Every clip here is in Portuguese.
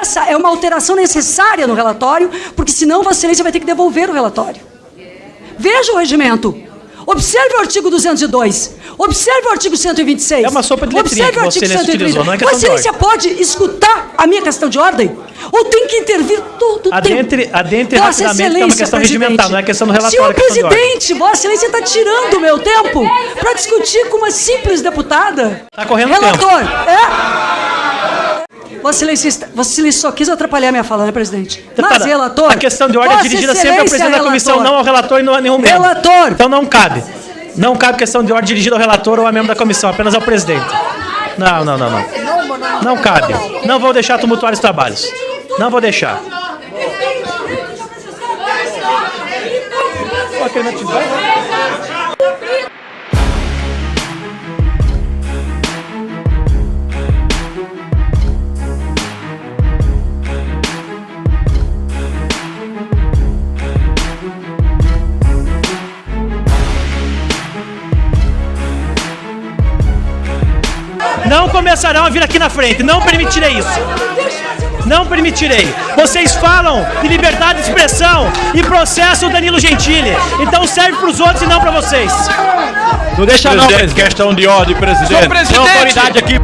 Essa é uma alteração necessária no relatório, porque senão Vossa Excelência vai ter que devolver o relatório. Veja o regimento. Observe o artigo 202. Observe o artigo 126. É uma sopa de letrinha Observe que o Vossa artigo Excelência 126. utilizou, é Vossa Excelência pode escutar a minha questão de ordem? Ou tem que intervir todo o Adentre- tempo? adentre Vossa rapidamente, que é uma questão presidente. regimental, não é questão do relatório, Senhor é presidente, Vossa Excelência está tirando o meu tempo para discutir com uma simples deputada. Tá correndo Relator, é? Vossa Excelência, está- Vossa Excelência só quis atrapalhar minha fala, né, presidente? Mas, Deputada, relator... A questão de ordem é dirigida sempre ao presidente da comissão, não ao relator e não a nenhum membro. Relator. Então não cabe. Não cabe questão de ordem dirigida ao relator ou a membro da comissão, apenas ao presidente. Não, não, não, não. Não cabe. Não vou deixar tumultuar os trabalhos. Não vou deixar. Não começarão a vir aqui na frente. Não permitirei isso. Não permitirei. Vocês falam de liberdade de expressão e processam o Danilo Gentili. Então serve para os outros e não para vocês. Não deixa não, Presidente, questão de ordem, presidente. Senhor presidente. Tem autoridade aqui.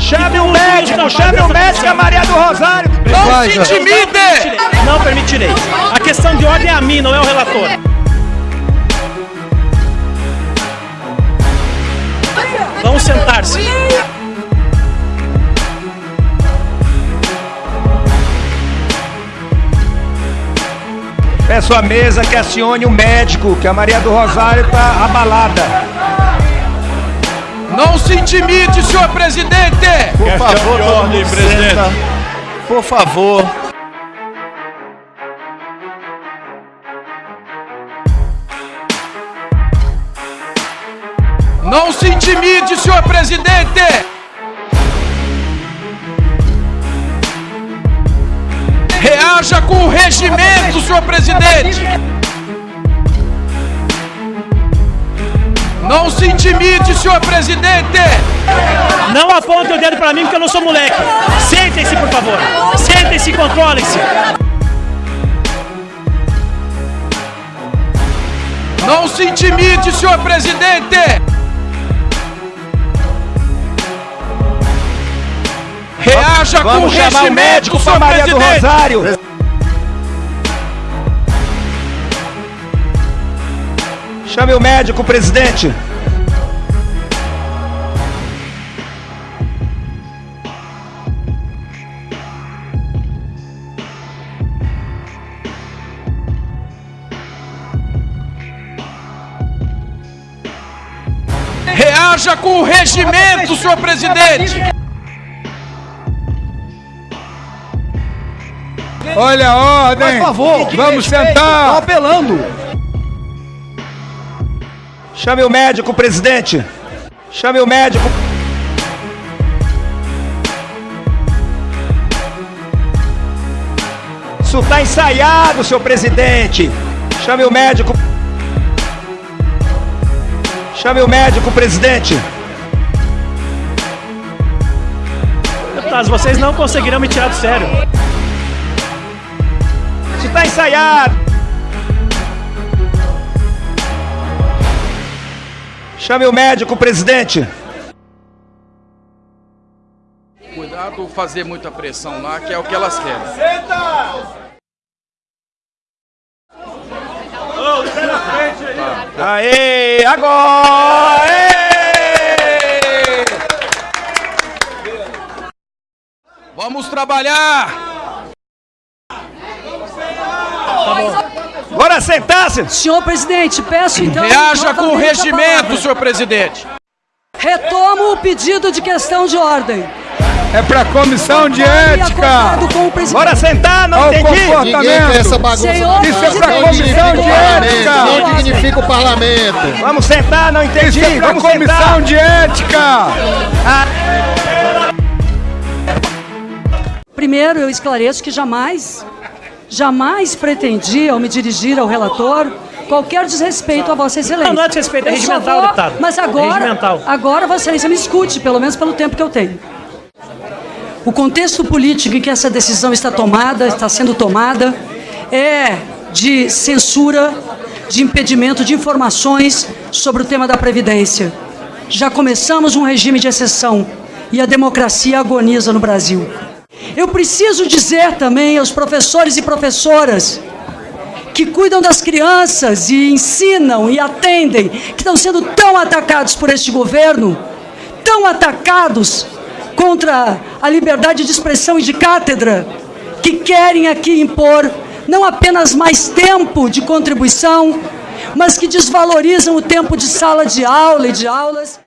Chame o médico, chame o médico, a Maria do Rosário. Não se intimide! Não permitirei. A questão de ordem é a mim, não é o relator. Sentar-se. Peço à mesa que acione o médico, que a Maria do Rosário está abalada. Não se intimide, senhor presidente! Por favor, de ordem, presidente. Por favor. Não se intimide, senhor presidente! Reaja com o regimento, senhor presidente! Não se intimide, senhor presidente! Não aponte o dedo para mim porque eu não sou moleque. Sentem-se, por favor. Sentem-se e controlem-se. Não se intimide, senhor presidente! Reaja com o Vamos chamar o médico para Maria do presidente! Rosário. Chame o médico, presidente. Reaja com o regimento, senhor presidente! Olha a ordem. Por favor, vamos sentar. apelando. Chame o médico, presidente. Chame o médico. Isso está ensaiado, seu presidente. Chame o médico. Chame o médico, presidente. Deputados, vocês não conseguirão me tirar do sério. Isso está ensaiado. Chame o médico, presidente. Cuidado fazer muita pressão lá, que é o que elas querem. Aê, agora! Aê! Vamos trabalhar! Agora sentar-se! Senhor presidente, peço então... Reaja com o regimento, senhor presidente! Retomo o pedido de questão de ordem. É pra comissão de ética. o. Bora sentar, não Olha o entendi! Quer comportamento. essa bagunça. Senhor Isso é pra comissão de ética. Não dignifica o parlamento. Vamos sentar, não entendi! Isso é pra Vamos comissão sentar! de ética. Primeiro, eu esclareço que jamais, jamais pretendi, ao me dirigir ao relator, qualquer desrespeito a Vossa Excelência. Não, não é desrespeito, é regimental, vou- deputado. Mas É agora, agora Vossa Excelência me escute, pelo menos pelo tempo que eu tenho. O contexto político em que essa decisão está tomada, está sendo tomada, é de censura, de impedimento de informações sobre o tema da Previdência. Já começamos um regime de exceção e a democracia agoniza no Brasil. Eu preciso dizer também aos professores e professoras que cuidam das crianças e ensinam e atendem, que estão sendo tão atacados por este governo, tão atacados contra a liberdade de expressão e de cátedra, que querem aqui impor não apenas mais tempo de contribuição, mas que desvalorizam o tempo de sala de aula e de aulas.